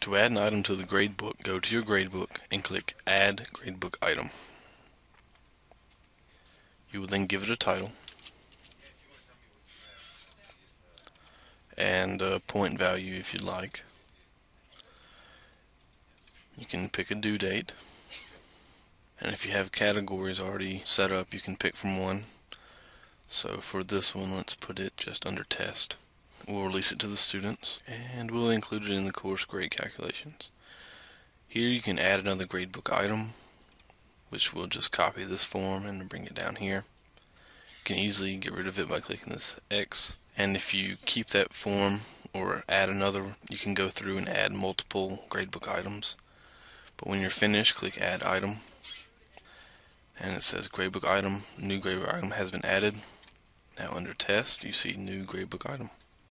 To add an item to the gradebook, go to your gradebook and click Add Gradebook Item. You will then give it a title and a point value if you'd like. You can pick a due date and if you have categories already set up you can pick from one. So for this one let's put it just under test. We'll release it to the students and we'll include it in the course grade calculations. Here you can add another gradebook item which we'll just copy this form and bring it down here. You can easily get rid of it by clicking this X and if you keep that form or add another you can go through and add multiple gradebook items but when you're finished click add item and it says gradebook item new gradebook item has been added now under test you see new gradebook item